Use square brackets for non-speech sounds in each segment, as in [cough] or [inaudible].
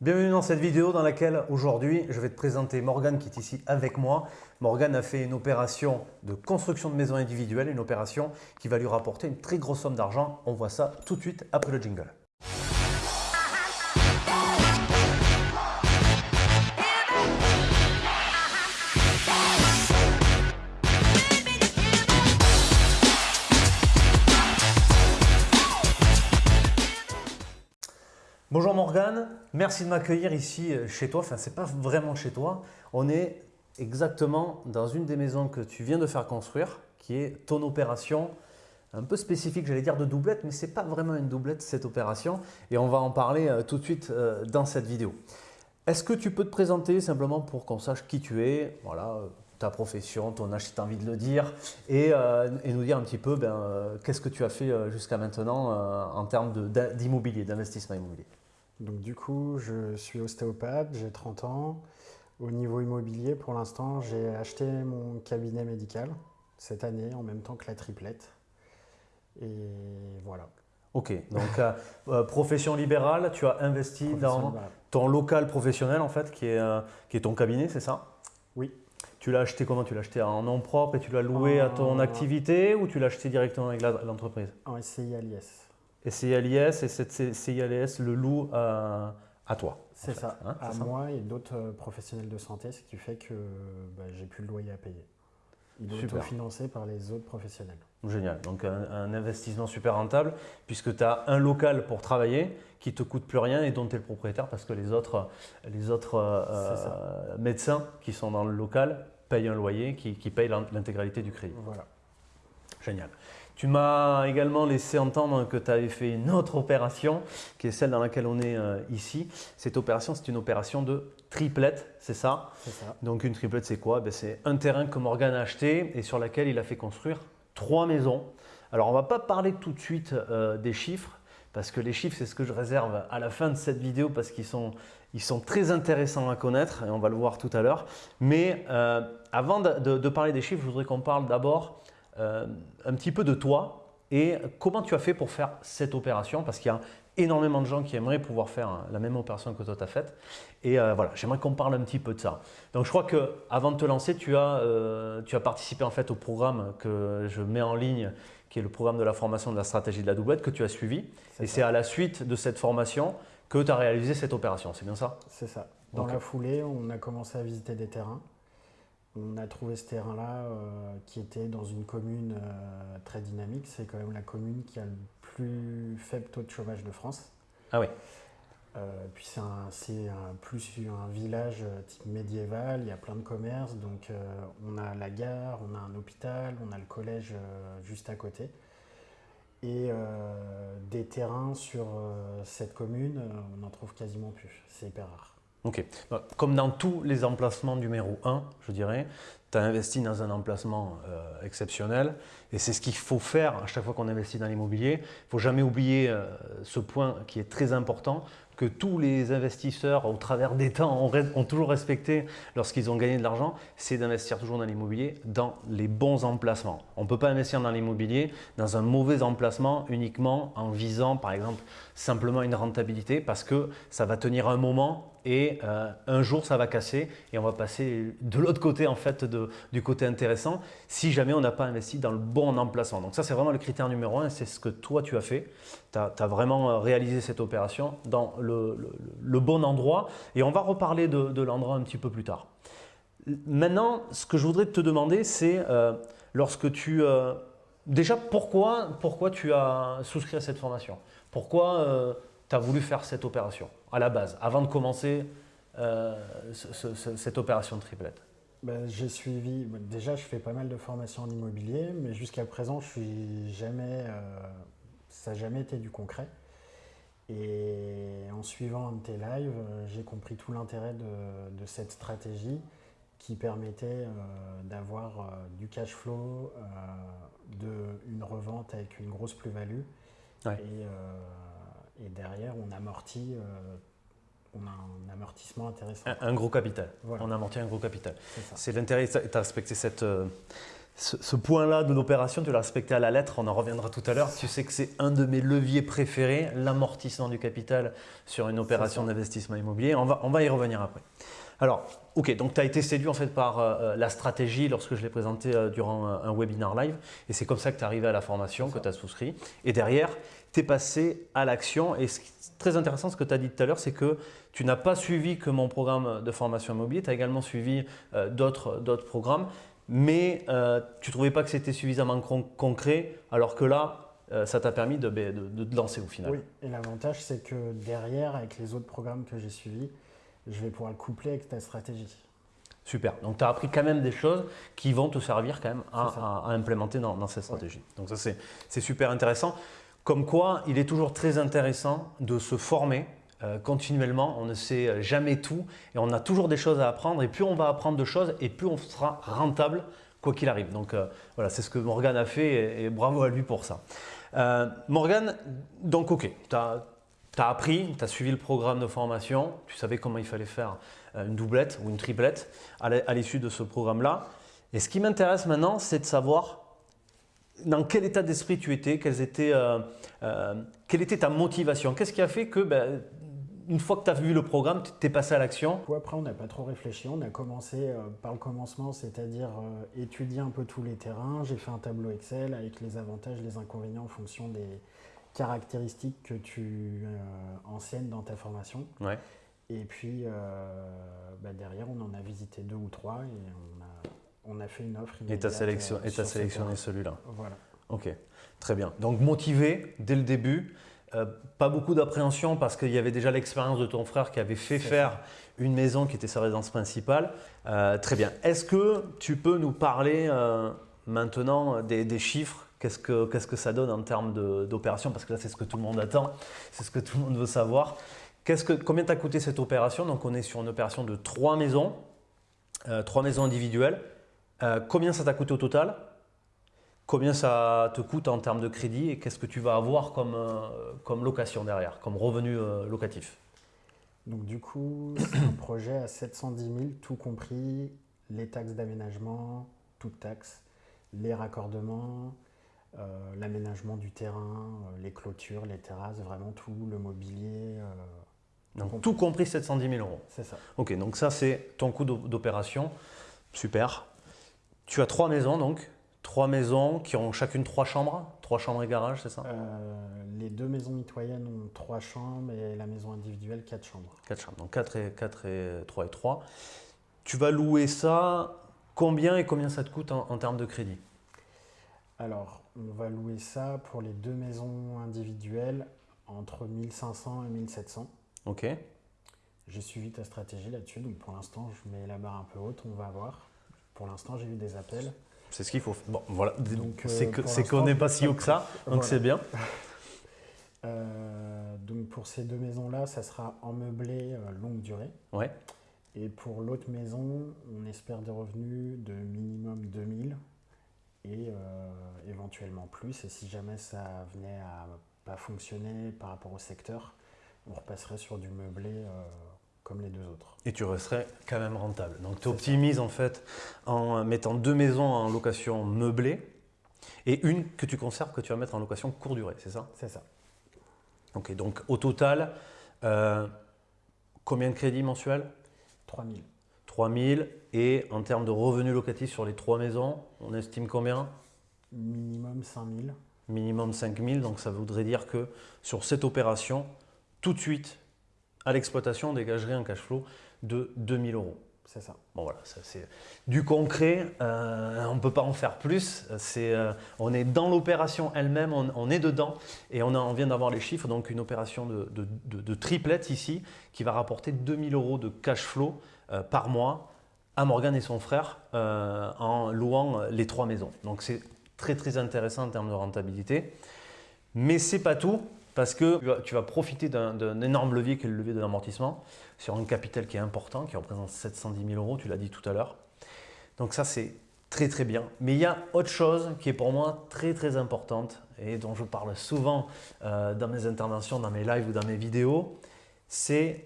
Bienvenue dans cette vidéo dans laquelle aujourd'hui je vais te présenter Morgane qui est ici avec moi. Morgane a fait une opération de construction de maison individuelle, une opération qui va lui rapporter une très grosse somme d'argent. On voit ça tout de suite après le jingle. Bonjour Morgane, merci de m'accueillir ici euh, chez toi. Enfin, ce n'est pas vraiment chez toi. On est exactement dans une des maisons que tu viens de faire construire, qui est ton opération un peu spécifique, j'allais dire de doublette, mais ce n'est pas vraiment une doublette cette opération. Et on va en parler euh, tout de suite euh, dans cette vidéo. Est-ce que tu peux te présenter simplement pour qu'on sache qui tu es? Voilà, ta profession, ton âge si tu as envie de le dire, et, nous dire un petit peu ben, qu'est-ce que tu as fait jusqu'à maintenant en termes d'immobilier, d'investissement immobilier? Donc du coup, je suis ostéopathe, j'ai 30 ans. Au niveau immobilier, pour l'instant, j'ai acheté mon cabinet médical cette année en même temps que la triplette. Et voilà. Ok, donc euh, euh, profession libérale, tu as investi dans ton local professionnel en fait, qui est, euh, qui est ton cabinet, c'est ça? Oui. Tu l'as acheté comment? Tu l'as acheté en nom propre et tu l'as loué à ton activité ou tu l'as acheté directement avec l'entreprise? En SCI à l'IS. Et CILIS et cette CILS le loue à, toi. C'est ça, hein, à moi et d'autres euh, professionnels de santé, ce qui fait que bah, j'ai plus le loyer à payer. Il est autofinancé par les autres professionnels. Génial, donc un, investissement super rentable puisque tu as un local pour travailler qui ne te coûte plus rien et dont tu es le propriétaire parce que les autres, les autres euh, médecins qui sont dans le local payent un loyer qui, qui paye l'intégralité du crédit. Voilà. Génial. Tu m'as également laissé entendre que tu avais fait une autre opération, qui est celle dans laquelle on est euh, ici. Cette opération, c'est une opération de triplette, c'est ça. Donc une triplette, c'est quoi? Ben, C'est un terrain que Morgan a acheté et sur lequel il a fait construire trois maisons. Alors on ne va pas parler tout de suite euh, des chiffres, parce que les chiffres, c'est ce que je réserve à la fin de cette vidéo, parce qu'ils sont, ils sont très intéressants à connaître, et on va le voir tout à l'heure. Mais euh, avant de parler des chiffres, je voudrais qu'on parle d'abord euh, un petit peu de toi et comment tu as fait pour faire cette opération? Parce qu'il y a énormément de gens qui aimeraient pouvoir faire la même opération que toi tu as faite. Et euh, voilà, j'aimerais qu'on parle un petit peu de ça. Donc je crois qu'avant de te lancer, tu as, euh, tu as participé en fait au programme que je mets en ligne, qui est le programme de la formation de la stratégie de la doublette que tu as suivi. Et c'est à la suite de cette formation que tu as réalisé cette opération, c'est bien ça? C'est ça. Dans la foulée, on a commencé à visiter des terrains. On a trouvé ce terrain-là euh, qui était dans une commune euh, très dynamique. C'est quand même la commune qui a le plus faible taux de chômage de France. Ah oui. Euh, puis c'est un, plus un village type médiéval, il y a plein de commerces, donc on a la gare, on a un hôpital, on a le collège juste à côté. Et des terrains sur cette commune, on n'en trouve quasiment plus, c'est hyper rare. Ok. Bah, comme dans tous les emplacements numéro 1, je dirais, tu as investi dans un emplacement euh, exceptionnel et c'est ce qu'il faut faire à chaque fois qu'on investit dans l'immobilier. Il ne faut jamais oublier euh, ce point qui est très important, que tous les investisseurs au travers des temps ont, toujours respecté lorsqu'ils ont gagné de l'argent, c'est d'investir toujours dans l'immobilier dans les bons emplacements. On ne peut pas investir dans l'immobilier dans un mauvais emplacement uniquement en visant par exemple simplement une rentabilité parce que ça va tenir un moment et euh, un jour ça va casser et on va passer de l'autre côté en fait du côté intéressant si jamais on n'a pas investi dans le bon emplacement. Donc ça c'est vraiment le critère numéro un, c'est ce que toi tu as fait. Tu as, vraiment euh, réalisé cette opération dans le, bon endroit et on va reparler de, l'endroit un petit peu plus tard. Maintenant, ce que je voudrais te demander, c'est euh, lorsque tu… déjà, pourquoi, pourquoi tu as souscrit à cette formation? Pourquoi tu as voulu faire cette opération à la base, avant de commencer euh, cette opération de triplette ben, J'ai suivi, déjà je fais pas mal de formations en immobilier, mais jusqu'à présent je suis jamais, euh, ça n'a jamais été du concret. Et en suivant un de tes lives, euh, j'ai compris tout l'intérêt de, cette stratégie qui permettait d'avoir du cash flow, de, une revente avec une grosse plus-value. Et, et derrière, on amortit, euh, on a un amortissement intéressant. Un, gros capital. On amortit un gros capital. C'est l'intérêt, tu as respecté cette, euh, Ce, point-là de l'opération, tu l'as respecté à la lettre, on en reviendra tout à l'heure. Tu sais que c'est un de mes leviers préférés, l'amortissement du capital sur une opération d'investissement immobilier. On va, on va y revenir après. Alors, ok, donc tu as été séduit en fait par euh, euh, la stratégie lorsque je l'ai présenté euh, durant un, webinaire live. Et c'est comme ça que tu es arrivé à la formation, que tu as souscrit. Et derrière, tu es passé à l'action. Et ce qui est très intéressant, ce que tu as dit tout à l'heure, c'est que tu n'as pas suivi que mon programme de formation immobilier, tu as également suivi d'autres programmes, mais tu ne trouvais pas que c'était suffisamment concret alors que là, ça t'a permis de, de, te lancer au final. Oui, et l'avantage c'est que derrière, avec les autres programmes que j'ai suivis, je vais pouvoir le coupler avec ta stratégie. Super. Donc, tu as appris quand même des choses qui vont te servir quand même à, implémenter dans, cette stratégie. Donc, ça, c'est super intéressant. Comme quoi, il est toujours très intéressant de se former euh, continuellement. On ne sait jamais tout et on a toujours des choses à apprendre. Et plus on va apprendre de choses et plus on sera rentable quoi qu'il arrive. Donc, euh, voilà, c'est ce que Morgan a fait et, bravo à lui pour ça. Euh, Morgan, donc, ok, tu as tu as appris, tu as suivi le programme de formation, tu savais comment il fallait faire euh, une doublette ou une triplette à l'issue de ce programme-là. Et ce qui m'intéresse maintenant, c'est de savoir dans quel état d'esprit tu étais, euh, euh, quelle était ta motivation, qu'est-ce qui a fait que ben, une fois que tu as vu le programme, tu es passé à l'action? Après, on n'a pas trop réfléchi. On a commencé par le commencement, c'est-à-dire étudier un peu tous les terrains. J'ai fait un tableau Excel avec les avantages, les inconvénients en fonction des, caractéristiques que tu euh, enseignes dans ta formation. Ouais. Et puis euh, bah, derrière, on en a visité deux ou trois et on a, on a fait une offre. Et tu as, sélection, euh, sélectionné celui-là. Voilà. Ok, très bien. Donc motivé dès le début. pas beaucoup d'appréhension parce qu'il y avait déjà l'expérience de ton frère qui avait fait faire une maison qui était sa résidence principale. très bien. Est-ce que tu peux nous parler maintenant des, des chiffres Qu'est-ce que, ça donne en termes d'opération Parce que là, c'est ce que tout le monde attend, c'est ce que tout le monde veut savoir. Combien t'a coûté cette opération? Donc, on est sur une opération de trois maisons, euh, trois maisons individuelles. Euh, combien ça t'a coûté au total? Combien ça te coûte en termes de crédit? Et qu'est-ce que tu vas avoir comme, euh, comme location derrière, comme revenu locatif? Donc, du coup, c'est un projet à 710 000, tout compris les taxes d'aménagement, toutes taxes, les raccordements, euh, l'aménagement du terrain, euh, les clôtures, les terrasses, vraiment tout, le mobilier. Euh, donc, tout compris 710 000 euros. C'est ça. Ok, donc ça c'est ton coût d'opération. Super. Tu as trois maisons donc Trois maisons qui ont chacune trois chambres, trois chambres et garage, c'est ça? Les deux maisons mitoyennes ont trois chambres et la maison individuelle quatre chambres. Quatre chambres, donc quatre et, quatre et 3 et 3. Tu vas louer ça, combien et combien ça te coûte en termes de crédit? Alors, on va louer ça pour les deux maisons individuelles entre 1500 et 1700. Ok. J'ai suivi ta stratégie là-dessus, donc pour l'instant, je mets la barre un peu haute, on va voir. Pour l'instant, j'ai eu des appels. C'est ce qu'il faut. Bon, voilà. Euh, c'est qu'on n'est pas si haut que ça, donc c'est bien. [laughs] Euh, donc pour ces deux maisons-là, ça sera en meublé euh, longue durée. Ouais. Et pour l'autre maison, on espère des revenus de minimum 2000 et euh, éventuellement plus. Et si jamais ça venait à pas fonctionner par rapport au secteur, on repasserait sur du meublé euh, comme les deux autres. Et tu resterais quand même rentable. Donc tu optimises en fait en mettant deux maisons en location meublée et une que tu conserves que tu vas mettre en location courte durée, c'est ça? C'est ça. Ok, donc au total, euh, combien de crédits mensuels? 3000. 3000 et en termes de revenus locatifs sur les trois maisons, on estime combien? Minimum 5000. Minimum 5000, donc ça voudrait dire que sur cette opération, tout de suite, à l'exploitation, on dégagerait un cash flow de 2000 euros. C'est ça. Bon voilà, ça c'est du concret, euh, on ne peut pas en faire plus. C'est, euh, on est dans l'opération elle-même, on, est dedans et on, on vient d'avoir les chiffres. Donc une opération de, de, de triplette ici qui va rapporter 2000 euros de cash flow par mois à Morgan et son frère euh, en louant les trois maisons. Donc c'est très très intéressant en termes de rentabilité. Mais c'est pas tout parce que tu vas profiter d'un énorme levier qui est le levier de l'amortissement sur un capital qui est important, qui représente 710 000 euros, tu l'as dit tout à l'heure. Donc ça c'est très très bien. Mais il y a autre chose qui est pour moi très très importante et dont je parle souvent euh, dans mes interventions, dans mes lives ou dans mes vidéos, c'est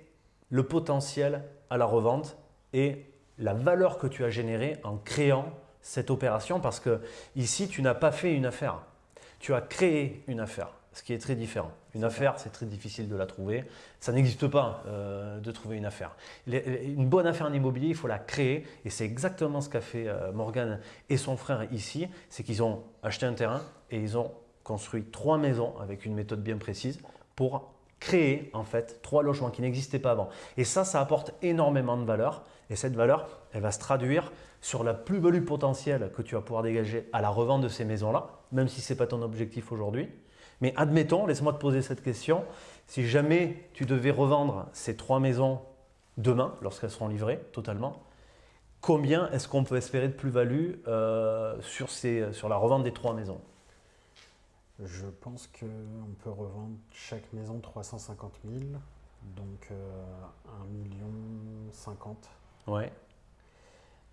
le potentiel à la revente et la valeur que tu as générée en créant cette opération parce que ici, tu n'as pas fait une affaire. Tu as créé une affaire, ce qui est très différent. Une affaire, c'est très difficile de la trouver. Ça n'existe pas euh, de trouver une affaire. Une bonne affaire en immobilier, il faut la créer et c'est exactement ce qu'a fait euh, Morgan et son frère ici. C'est qu'ils ont acheté un terrain et ils ont construit trois maisons avec une méthode bien précise pour créer en fait trois logements qui n'existaient pas avant. Et ça, ça apporte énormément de valeur. Et cette valeur, elle va se traduire sur la plus-value potentielle que tu vas pouvoir dégager à la revente de ces maisons-là, même si ce n'est pas ton objectif aujourd'hui. Mais admettons, laisse-moi te poser cette question, si jamais tu devais revendre ces trois maisons demain, lorsqu'elles seront livrées totalement, combien est-ce qu'on peut espérer de plus-value euh, sur, sur la revente des trois maisons? Je pense qu'on peut revendre chaque maison 350 000, donc euh, 1 million 50. Ouais.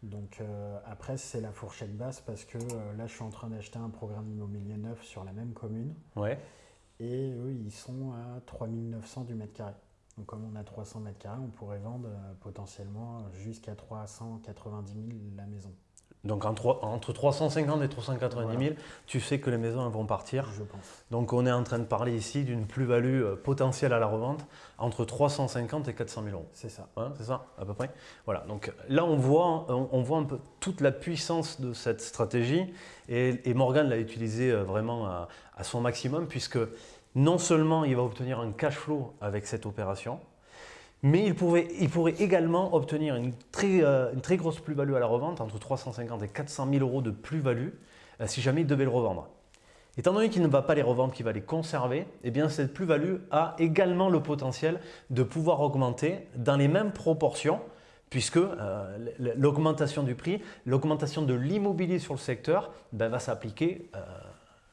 Donc euh, après, c'est la fourchette basse parce que euh, là, je suis en train d'acheter un programme immobilier neuf sur la même commune. Ouais. Et eux, ils sont à 3900 du mètre carré. Donc comme on a 300 mètres carrés, on pourrait vendre euh, potentiellement jusqu'à 390 000 la maison. Donc entre 350 et 390 000, tu sais que les maisons vont partir. Je pense. Donc on est en train de parler ici d'une plus-value euh, potentielle à la revente entre 350 et 400 000 euros. C'est ça. c'est ça, à peu près. Voilà. Donc là, on voit, on voit un peu toute la puissance de cette stratégie et, et Morgan l'a utilisé euh, vraiment à, à son maximum puisque non seulement il va obtenir un cash flow avec cette opération, mais il pourrait, également obtenir une très, euh, une très grosse plus-value à la revente, entre 350 et 400 000 euros de plus-value, euh, si jamais il devait le revendre. Étant donné qu'il ne va pas les revendre, qu'il va les conserver, eh cette plus-value a également le potentiel de pouvoir augmenter dans les mêmes proportions, puisque euh, l'augmentation du prix, l'augmentation de l'immobilier sur le secteur ben, va s'appliquer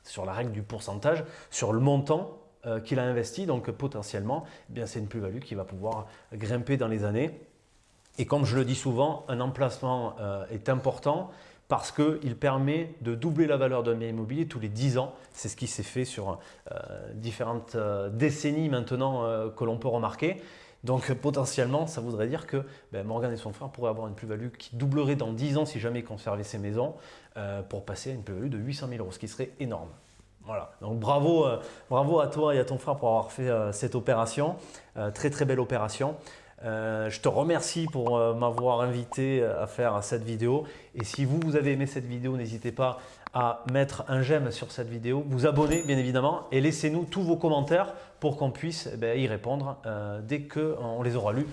sur la règle du pourcentage, sur le montant euh, qu'il a investi. Donc potentiellement, eh c'est une plus-value qui va pouvoir grimper dans les années. Et comme je le dis souvent, un emplacement euh, est important parce qu'il permet de doubler la valeur d'un bien immobilier tous les 10 ans. C'est ce qui s'est fait sur euh, différentes décennies maintenant que l'on peut remarquer. Donc potentiellement, ça voudrait dire que ben, Morgan et son frère pourraient avoir une plus-value qui doublerait dans 10 ans si jamais ils conservaient ces maisons pour passer à une plus-value de 800 000 euros, ce qui serait énorme. Voilà, donc bravo, euh, bravo à toi et à ton frère pour avoir fait euh, cette opération, euh, très très belle opération. je te remercie pour m'avoir invité à faire cette vidéo et si vous, vous avez aimé cette vidéo, n'hésitez pas à mettre un j'aime sur cette vidéo, vous abonner bien évidemment et laissez-nous tous vos commentaires pour qu'on puisse eh ben, y répondre dès qu'on les aura lus,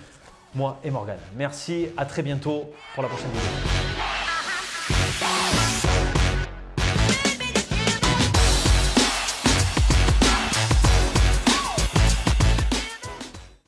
moi et Morgane. Merci, à très bientôt pour la prochaine vidéo.